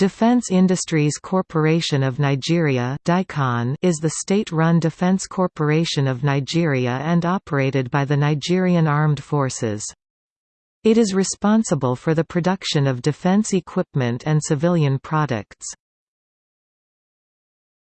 Defense Industries Corporation of Nigeria is the state-run defense corporation of Nigeria and operated by the Nigerian Armed Forces. It is responsible for the production of defense equipment and civilian products.